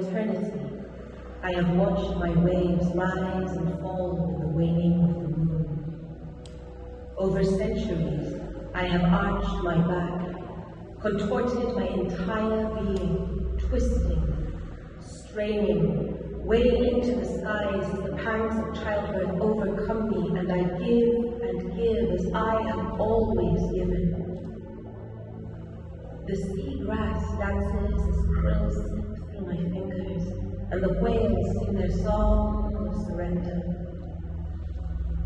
Eternity, I have watched my waves rise and fall with the waning of the moon. Over centuries, I have arched my back, contorted my entire being, twisting, straining, weighing into the skies as the pangs of childhood overcome me, and I give and give as I have always given. The sea grass dances as slip through my fingers, and the waves sing their song of surrender.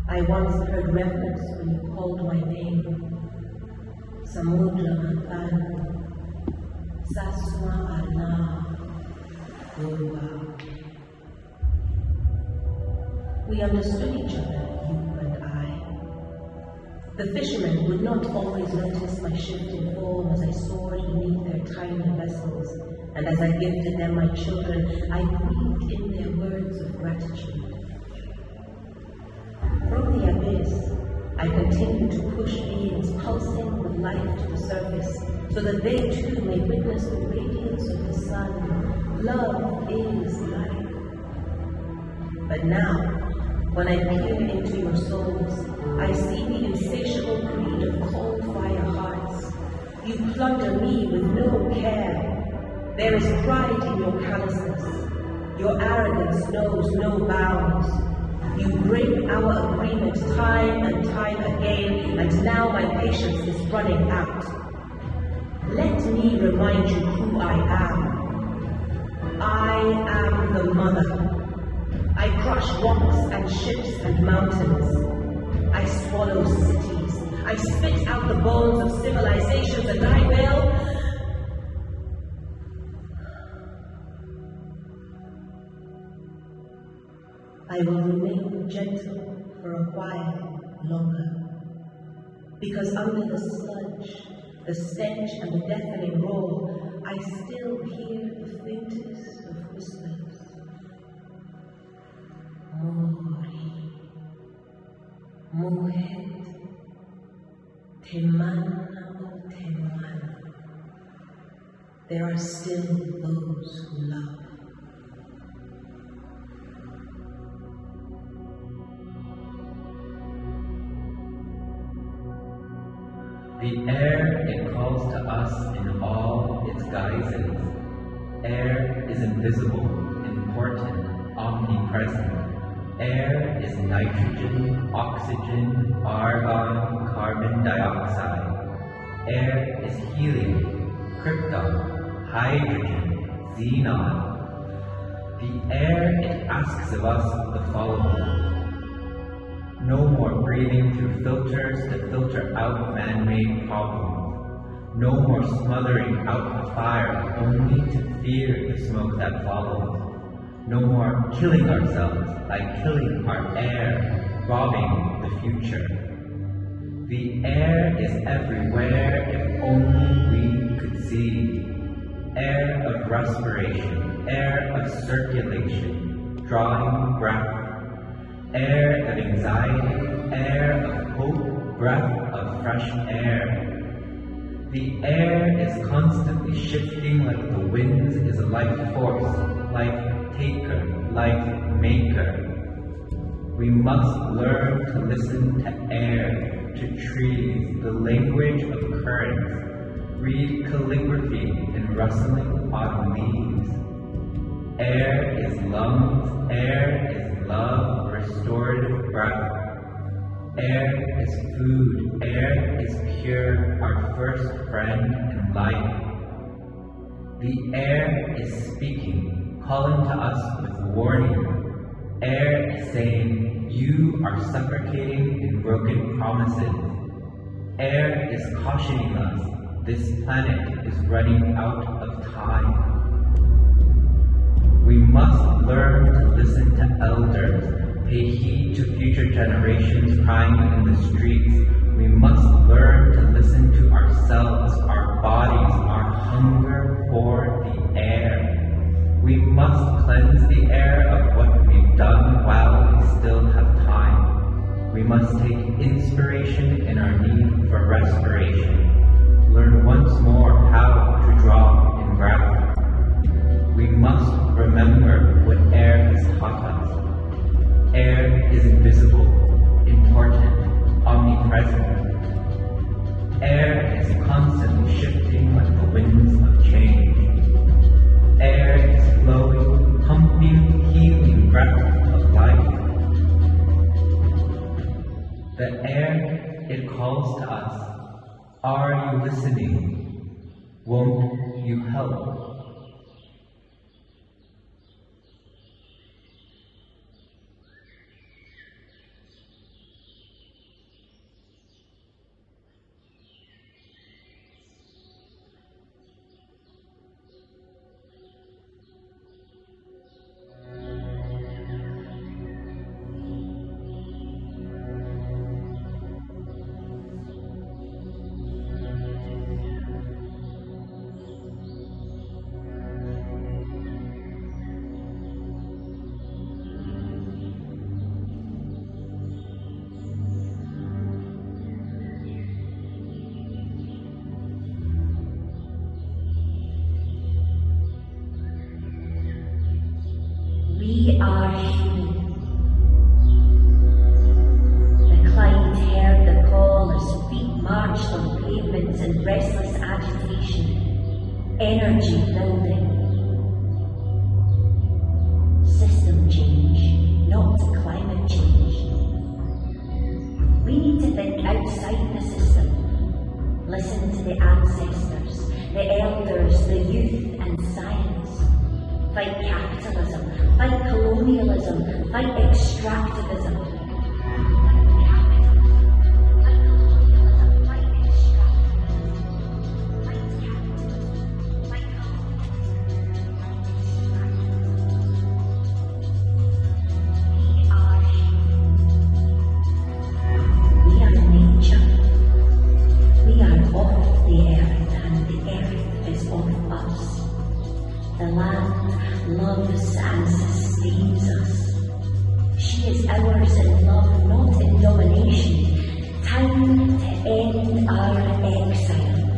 I once heard reverence when you called my name. Samudra Matan, Saswa Ana. We understood each other. The fishermen would not always notice my shifting form as I soared beneath their tiny vessels, and as I gifted them my children, I breathed in their words of gratitude. From the abyss, I continue to push beings pulsing with life to the surface, so that they too may witness the radiance of the sun. Love is life. But now, when I peer into your souls, I see the insatiable greed of cold fire hearts. You plunder me with no care. There is pride in your callousness. Your arrogance knows no bounds. You break our agreement time and time again, and now my patience is running out. Let me remind you who I am. I am the mother. I crush rocks and ships and mountains. I swallow cities. I spit out the bones of civilizations and I will. I will remain gentle for a while longer. Because under the sludge, the stench, and the deafening roar, I still hear the faintest of Temana o. There are still those who love. The air it calls to us in all its guises. Air is invisible, important, omnipresent. Air is nitrogen, oxygen, argon, carbon dioxide. Air is helium, krypton, hydrogen, xenon. The air it asks of us the following. No more breathing through filters to filter out man-made problems. No more smothering out the fire only to fear the smoke that follows. No more killing ourselves by killing our air, robbing the future. The air is everywhere if only we could see. Air of respiration, air of circulation, drawing breath air of anxiety, air of hope, breath of fresh air. The air is constantly shifting like the winds is a life force, like taker, like maker. We must learn to listen to air, to trees, the language of currents, read calligraphy in rustling autumn leaves. Air is lungs, air is love, restorative breath. Air is food, air is pure, our first friend in life. The air is speaking, calling to us with warning. Air is saying, You are suffocating in broken promises. Air is cautioning us, this planet is running out of time. We must learn to listen to elders, pay heed to future generations crying in the streets. We must learn to listen to ourselves, our bodies, our hunger for. We must cleanse the air of what we've done while we still have time. We must take inspiration in our need for respiration. Learn once more how to draw in breath. We must remember what air has taught us. Air is The air, it calls to us. Are you listening? Won't you help? We are human. The client heard the call as feet marched on pavements in restless agitation, energy building. System change, not climate change. We need to think outside the system. Listen to the ancestors, the elders, the youth, and science. Fight capitalism, fight colonialism, fight extractivism. And sustains us. She is ours in love, not in domination. Time to end our exile.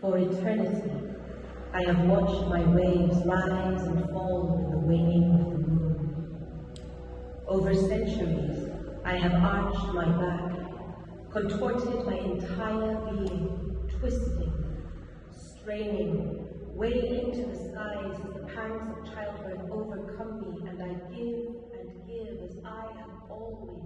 For eternity, I have watched my waves rise and fall with the waning of the moon. Over centuries, I have arched my back, contorted my entire being, twisting, straining, way into the skies as the pangs of childbirth overcome me, and I give and give as I have always